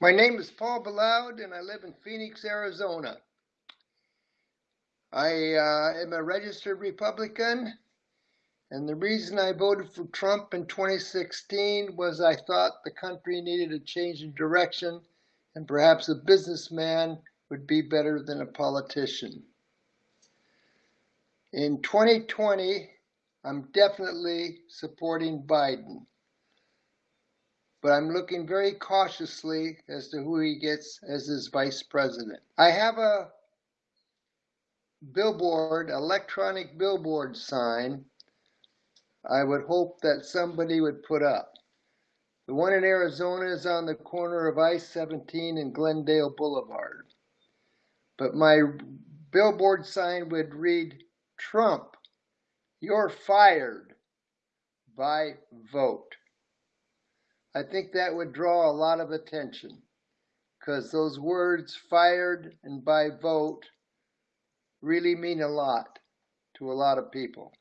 My name is Paul Baloud, and I live in Phoenix, Arizona. I uh, am a registered Republican, and the reason I voted for Trump in 2016 was I thought the country needed a change in direction, and perhaps a businessman would be better than a politician. In 2020, I'm definitely supporting Biden but I'm looking very cautiously as to who he gets as his vice president. I have a billboard, electronic billboard sign, I would hope that somebody would put up. The one in Arizona is on the corner of I 17 and Glendale Boulevard. But my billboard sign would read Trump, you're fired by vote. I think that would draw a lot of attention because those words fired and by vote really mean a lot to a lot of people.